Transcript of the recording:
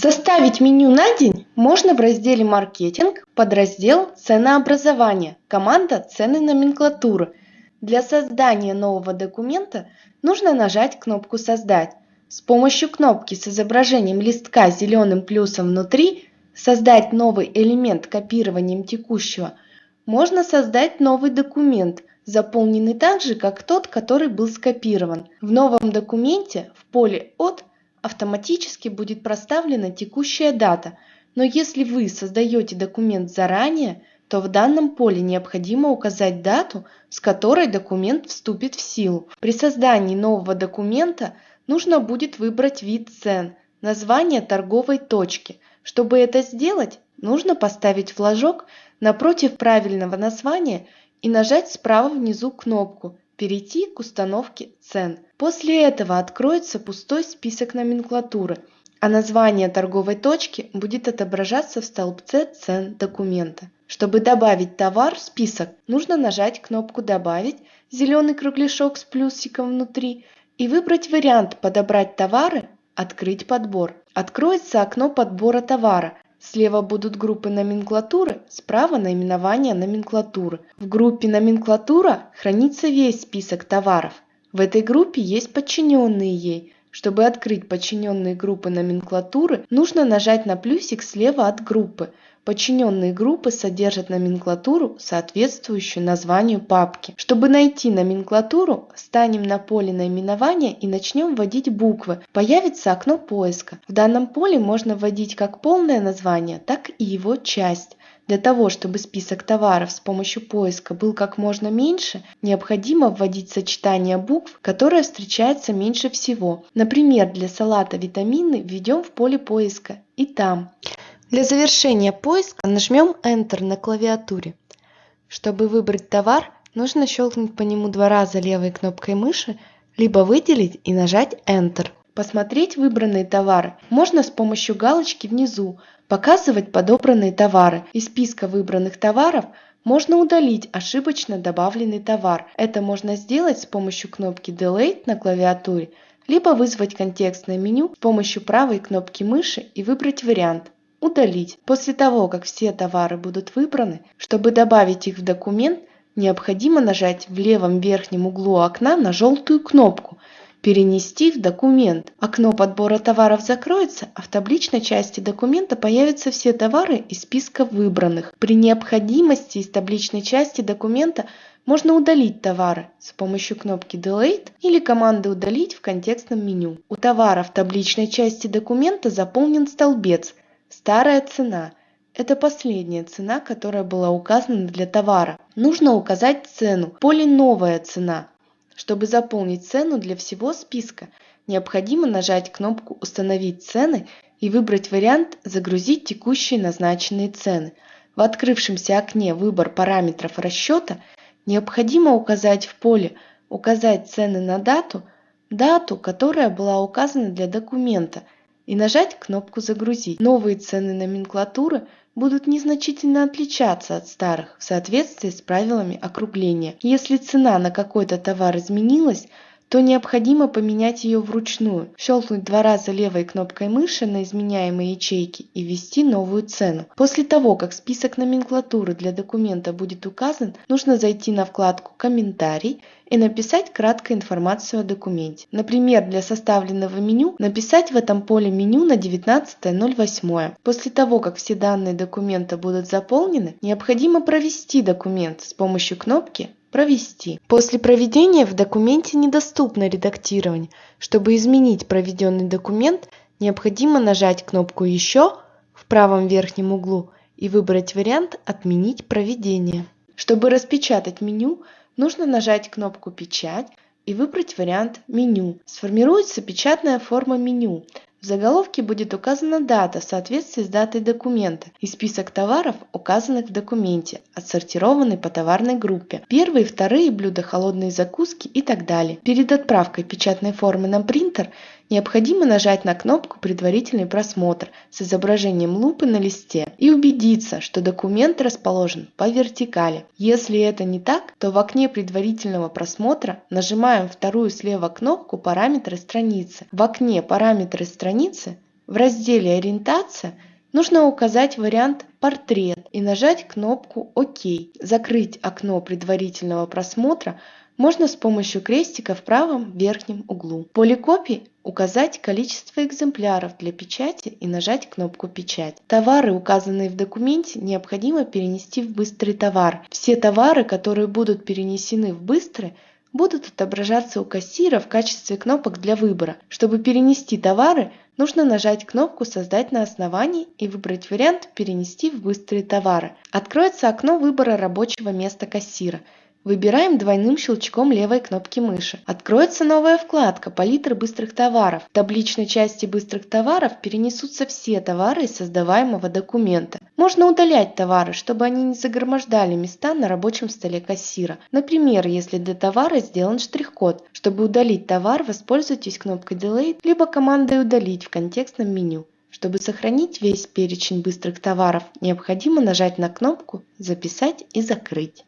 Составить меню на день можно в разделе «Маркетинг», подраздел «Ценообразование», команда «Цены номенклатуры». Для создания нового документа нужно нажать кнопку «Создать». С помощью кнопки с изображением листка с зеленым плюсом внутри «Создать новый элемент копированием текущего» можно создать новый документ, заполненный так же, как тот, который был скопирован. В новом документе в поле «От» автоматически будет проставлена текущая дата, но если вы создаете документ заранее, то в данном поле необходимо указать дату, с которой документ вступит в силу. При создании нового документа нужно будет выбрать вид цен, название торговой точки. Чтобы это сделать, нужно поставить флажок напротив правильного названия и нажать справа внизу кнопку «Перейти к установке цен». После этого откроется пустой список номенклатуры, а название торговой точки будет отображаться в столбце цен документа. Чтобы добавить товар в список, нужно нажать кнопку «Добавить», зеленый кругляшок с плюсиком внутри, и выбрать вариант «Подобрать товары», «Открыть подбор». Откроется окно подбора товара, Слева будут группы номенклатуры, справа наименование номенклатуры. В группе номенклатура хранится весь список товаров. В этой группе есть подчиненные ей. Чтобы открыть подчиненные группы номенклатуры, нужно нажать на плюсик слева от группы. Подчиненные группы содержат номенклатуру, соответствующую названию папки. Чтобы найти номенклатуру, станем на поле наименования и начнем вводить буквы. Появится окно поиска. В данном поле можно вводить как полное название, так и его часть. Для того, чтобы список товаров с помощью поиска был как можно меньше, необходимо вводить сочетание букв, которое встречается меньше всего. Например, для салата витамины введем в поле поиска и там. Для завершения поиска нажмем Enter на клавиатуре. Чтобы выбрать товар, нужно щелкнуть по нему два раза левой кнопкой мыши, либо выделить и нажать Enter. Посмотреть выбранные товары можно с помощью галочки внизу «Показывать подобранные товары». Из списка выбранных товаров можно удалить ошибочно добавленный товар. Это можно сделать с помощью кнопки Delete на клавиатуре, либо вызвать контекстное меню с помощью правой кнопки мыши и выбрать вариант Удалить. После того, как все товары будут выбраны, чтобы добавить их в документ, необходимо нажать в левом верхнем углу окна на желтую кнопку «Перенести в документ». Окно подбора товаров закроется, а в табличной части документа появятся все товары из списка выбранных. При необходимости из табличной части документа можно удалить товары с помощью кнопки Delete или команды «Удалить» в контекстном меню. У товара в табличной части документа заполнен столбец – Старая цена – это последняя цена, которая была указана для товара. Нужно указать цену, поле «Новая цена». Чтобы заполнить цену для всего списка, необходимо нажать кнопку «Установить цены» и выбрать вариант «Загрузить текущие назначенные цены». В открывшемся окне «Выбор параметров расчета» необходимо указать в поле «Указать цены на дату» дату, которая была указана для документа – и нажать кнопку «Загрузить». Новые цены номенклатуры будут незначительно отличаться от старых в соответствии с правилами округления. Если цена на какой-то товар изменилась, то необходимо поменять ее вручную, щелкнуть два раза левой кнопкой мыши на изменяемые ячейки и ввести новую цену. После того, как список номенклатуры для документа будет указан, нужно зайти на вкладку «Комментарий» и написать краткую информацию о документе. Например, для составленного меню написать в этом поле меню на 19.08. После того, как все данные документа будут заполнены, необходимо провести документ с помощью кнопки Провести. После проведения в документе недоступно редактирование. Чтобы изменить проведенный документ, необходимо нажать кнопку «Еще» в правом верхнем углу и выбрать вариант «Отменить проведение». Чтобы распечатать меню, нужно нажать кнопку «Печать» и выбрать вариант «Меню». Сформируется печатная форма меню. В заголовке будет указана дата в соответствии с датой документа и список товаров, указанных в документе, отсортированный по товарной группе, первые вторые блюда, холодные закуски и так далее. Перед отправкой печатной формы на принтер необходимо нажать на кнопку «Предварительный просмотр» с изображением лупы на листе и убедиться, что документ расположен по вертикали. Если это не так, то в окне предварительного просмотра нажимаем вторую слева кнопку «Параметры страницы». В окне «Параметры страницы» В разделе «Ориентация» нужно указать вариант «Портрет» и нажать кнопку «Ок». Закрыть окно предварительного просмотра можно с помощью крестика в правом верхнем углу. В поле копий указать количество экземпляров для печати и нажать кнопку «Печать». Товары, указанные в документе, необходимо перенести в «Быстрый товар». Все товары, которые будут перенесены в «Быстрый», будут отображаться у кассира в качестве кнопок для выбора. Чтобы перенести товары, нужно нажать кнопку «Создать на основании» и выбрать вариант «Перенести в быстрые товары». Откроется окно выбора рабочего места кассира – Выбираем двойным щелчком левой кнопки мыши. Откроется новая вкладка «Палитра быстрых товаров». В табличной части быстрых товаров перенесутся все товары из создаваемого документа. Можно удалять товары, чтобы они не загромождали места на рабочем столе кассира. Например, если для товара сделан штрих-код. Чтобы удалить товар, воспользуйтесь кнопкой Delete, либо командой «Удалить» в контекстном меню. Чтобы сохранить весь перечень быстрых товаров, необходимо нажать на кнопку «Записать и закрыть».